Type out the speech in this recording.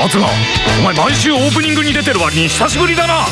松がお前毎週オープニングに出てる割に久しぶりだな。